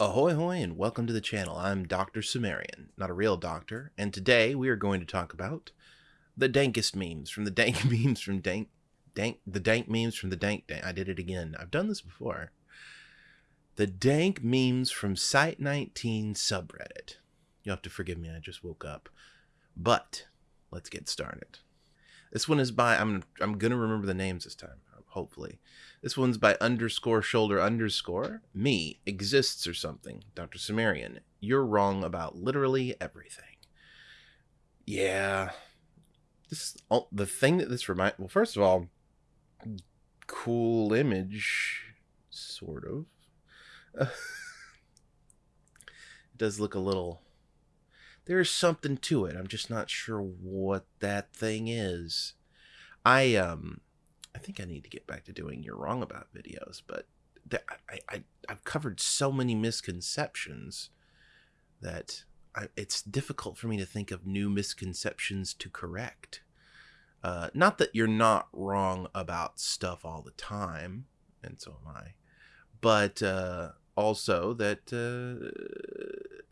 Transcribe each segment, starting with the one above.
Ahoy hoy and welcome to the channel. I'm Dr. Sumerian, not a real doctor, and today we are going to talk about the dankest memes from the dank memes from dank dank the dank memes from the dank dank. I did it again. I've done this before. The dank memes from Site 19 subreddit. You'll have to forgive me, I just woke up. But let's get started. This one is by I'm I'm gonna remember the names this time, hopefully. This one's by underscore shoulder underscore me exists or something. Dr. Sumerian, you're wrong about literally everything. Yeah, this oh, the thing that this remind. Well, first of all, cool image, sort of. it does look a little. There's something to it. I'm just not sure what that thing is. I um I think I need to get back to doing You're Wrong About videos, but I, I, I've covered so many misconceptions that I, it's difficult for me to think of new misconceptions to correct. Uh, not that you're not wrong about stuff all the time, and so am I, but uh, also that uh,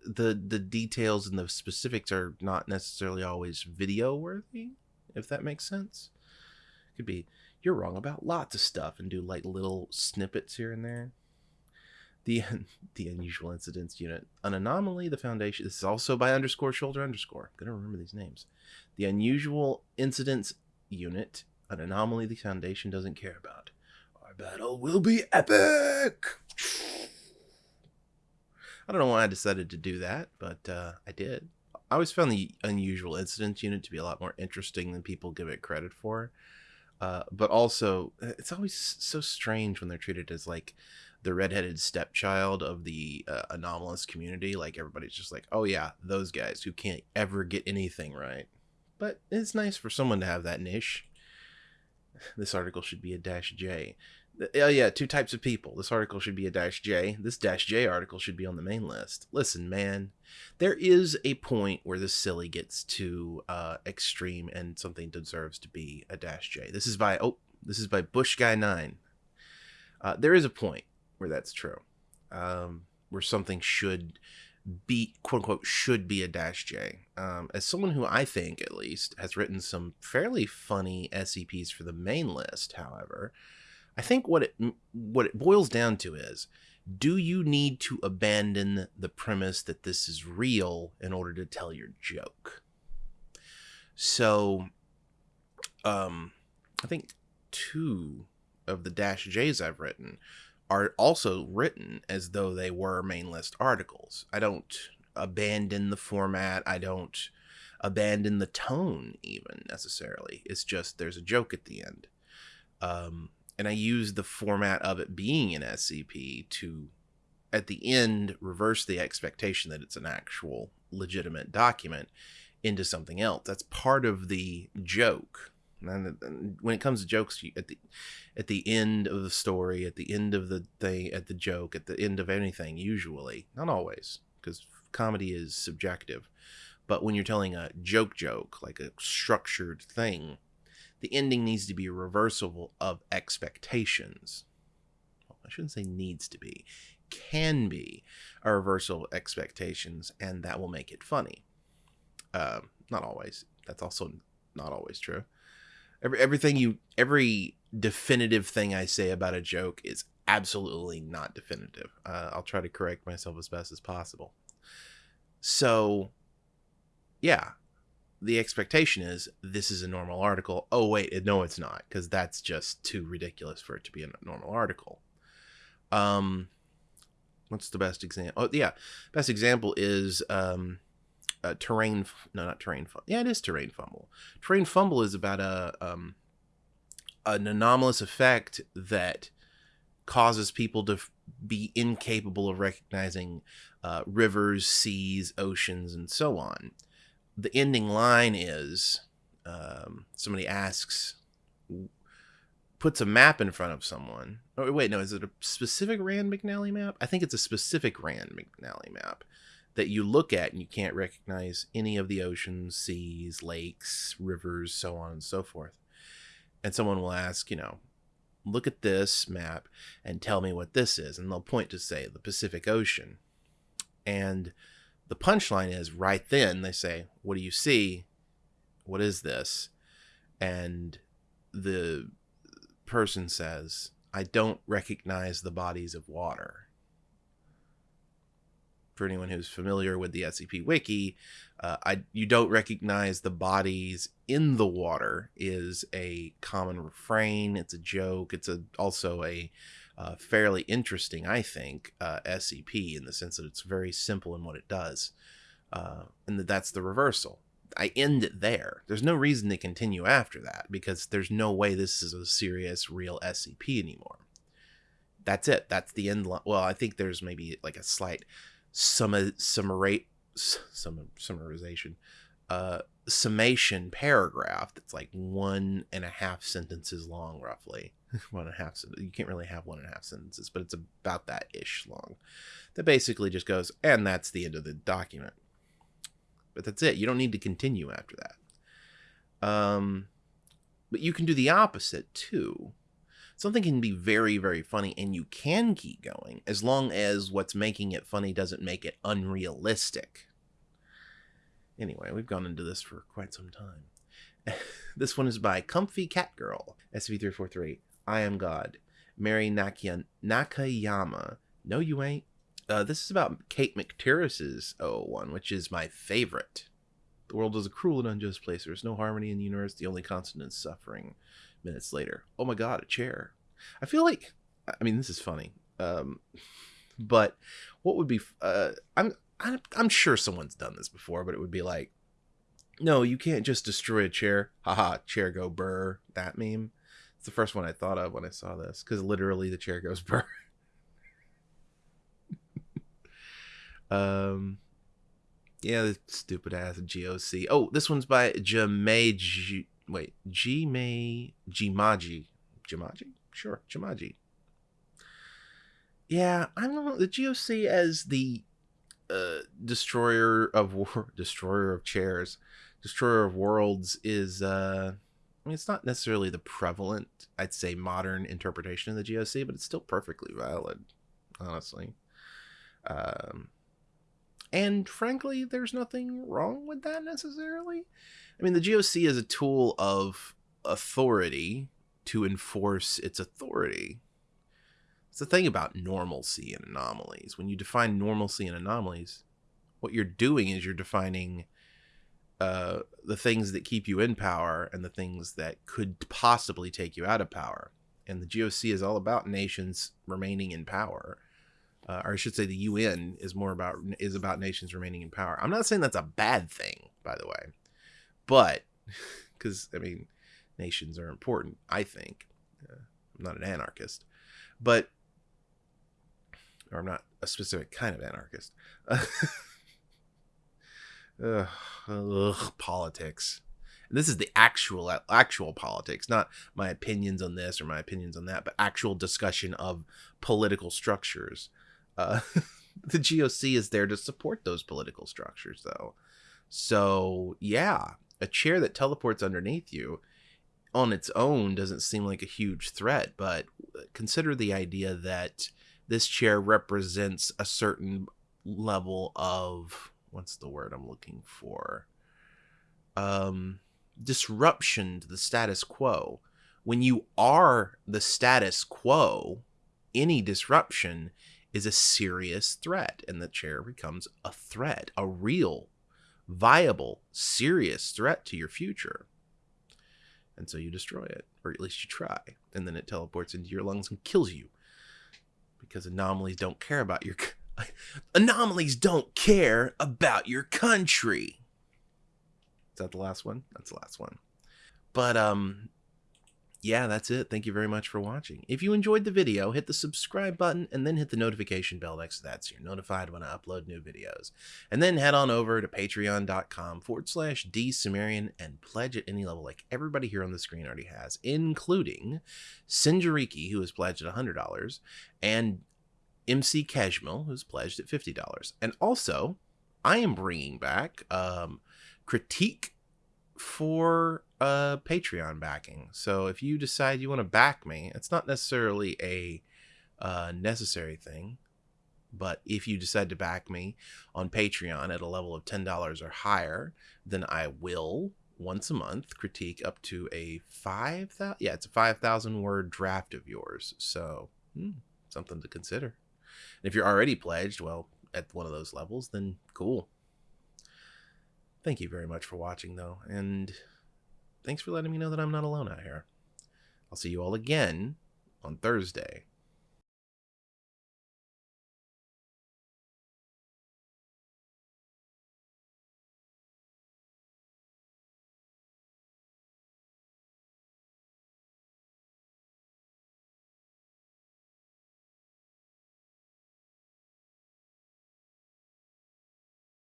the the details and the specifics are not necessarily always video worthy. If that makes sense, could be you're wrong about lots of stuff and do like little snippets here and there. The the unusual incidents unit, an anomaly. The foundation. This is also by underscore shoulder underscore. I'm gonna remember these names. The unusual incidents unit, an anomaly the foundation doesn't care about. Our battle will be epic. I don't know why I decided to do that, but uh, I did. I always found the unusual incidents unit to be a lot more interesting than people give it credit for. Uh, but also, uh, it's always so strange when they're treated as like the redheaded stepchild of the uh, anomalous community. Like everybody's just like, oh yeah, those guys who can't ever get anything right. But it's nice for someone to have that niche. This article should be a dash J. Oh yeah, two types of people. This article should be a dash J. This dash J article should be on the main list. Listen, man, there is a point where the silly gets too uh, extreme and something deserves to be a dash J. This is by oh, this is by Bush Guy Nine. Uh, there is a point where that's true, um, where something should be quote unquote should be a dash J. Um, as someone who I think at least has written some fairly funny SCPs for the main list, however. I think what it what it boils down to is do you need to abandon the premise that this is real in order to tell your joke? So um I think two of the dash J's I've written are also written as though they were main list articles. I don't abandon the format. I don't abandon the tone even necessarily. It's just there's a joke at the end. Um, and I use the format of it being an SCP to, at the end, reverse the expectation that it's an actual legitimate document into something else. That's part of the joke. And when it comes to jokes, at the at the end of the story, at the end of the thing, at the joke, at the end of anything, usually, not always, because comedy is subjective. But when you're telling a joke joke, like a structured thing, the ending needs to be a reversible of expectations. Well, I shouldn't say needs to be, can be a reversal of expectations, and that will make it funny. Uh, not always. That's also not always true. Every everything you every definitive thing I say about a joke is absolutely not definitive. Uh, I'll try to correct myself as best as possible. So, yeah, the expectation is this is a normal article. Oh wait, no, it's not because that's just too ridiculous for it to be a normal article. Um, what's the best example? Oh yeah, best example is um, a terrain. No, not terrain. Yeah, it is terrain fumble. Terrain fumble is about a um, an anomalous effect that causes people to be incapable of recognizing uh, rivers, seas, oceans, and so on the ending line is um, somebody asks, puts a map in front of someone. Oh, wait, no, is it a specific Rand McNally map? I think it's a specific Rand McNally map that you look at and you can't recognize any of the oceans, seas, lakes, rivers, so on and so forth. And someone will ask, you know, look at this map and tell me what this is. And they'll point to, say, the Pacific Ocean. And the punchline is right then they say, What do you see? What is this? And the person says, I don't recognize the bodies of water. For anyone who's familiar with the SCP Wiki, uh, I you don't recognize the bodies in the water is a common refrain. It's a joke. It's a also a uh, fairly interesting, I think, uh, SCP in the sense that it's very simple in what it does, uh, and that that's the reversal. I end it there. There's no reason to continue after that because there's no way this is a serious, real SCP anymore. That's it. That's the end. Well, I think there's maybe like a slight summa, summary, sum, summarization, uh, summation paragraph that's like one and a half sentences long, roughly. one and a half. You can't really have one and a half sentences, but it's about that ish long. That basically just goes, and that's the end of the document but that's it. You don't need to continue after that. Um, but you can do the opposite too. Something can be very, very funny, and you can keep going as long as what's making it funny doesn't make it unrealistic. Anyway, we've gone into this for quite some time. this one is by Comfy Cat Girl, SV343. I am God. Mary Nakia- Nakayama. No, you ain't. Uh, this is about Kate McTiriss's one, which is my favorite. The world is a cruel and unjust place. There is no harmony in the universe. The only constant is suffering. Minutes later, oh my god, a chair. I feel like, I mean, this is funny, um, but what would be? Uh, I'm, I'm I'm sure someone's done this before, but it would be like, no, you can't just destroy a chair. Haha, chair go burr. That meme. The first one I thought of when I saw this because literally the chair goes burr. Um, yeah, the stupid ass GOC. Oh, this one's by Jame. G- wait, Jime Jimaji. Jimaji? Sure, Jimaji. Yeah, I don't know. The GOC as the uh, destroyer of war, destroyer of chairs, destroyer of worlds is. Uh, I mean, it's not necessarily the prevalent, I'd say, modern interpretation of the GOC, but it's still perfectly valid, honestly. Um, and frankly, there's nothing wrong with that necessarily. I mean, the GOC is a tool of authority to enforce its authority. It's the thing about normalcy and anomalies. When you define normalcy and anomalies, what you're doing is you're defining uh, the things that keep you in power and the things that could possibly take you out of power. And the GOC is all about nations remaining in power uh, or I should say, the UN is more about is about nations remaining in power. I'm not saying that's a bad thing, by the way, but because I mean, nations are important. I think uh, I'm not an anarchist, but or I'm not a specific kind of anarchist. ugh, ugh, politics. And this is the actual actual politics, not my opinions on this or my opinions on that, but actual discussion of political structures. Uh, the GOC is there to support those political structures, though. So, yeah, a chair that teleports underneath you on its own doesn't seem like a huge threat, but consider the idea that this chair represents a certain level of what's the word I'm looking for? Um, disruption to the status quo. When you are the status quo, any disruption is a serious threat, and the chair becomes a threat, a real, viable, serious threat to your future. And so you destroy it, or at least you try, and then it teleports into your lungs and kills you. Because anomalies don't care about your anomalies don't care about your country. Is that the last one? That's the last one. But um yeah, that's it. Thank you very much for watching. If you enjoyed the video, hit the subscribe button and then hit the notification bell next to that so you're notified when I upload new videos. And then head on over to patreon.com forward slash dsumerian and pledge at any level like everybody here on the screen already has, including Sinjariki, who has pledged at $100, and MC Keshmil, who's pledged at $50. And also, I am bringing back um, Critique for a Patreon backing. So if you decide you want to back me, it's not necessarily a uh, necessary thing. But if you decide to back me on Patreon at a level of $10 or higher, then I will once a month critique up to a 5,000 yeah, it's a 5,000 word draft of yours. So, hmm, something to consider. And if you're already pledged, well, at one of those levels, then cool. Thank you very much for watching though, and thanks for letting me know that I'm not alone out here. I'll see you all again on Thursday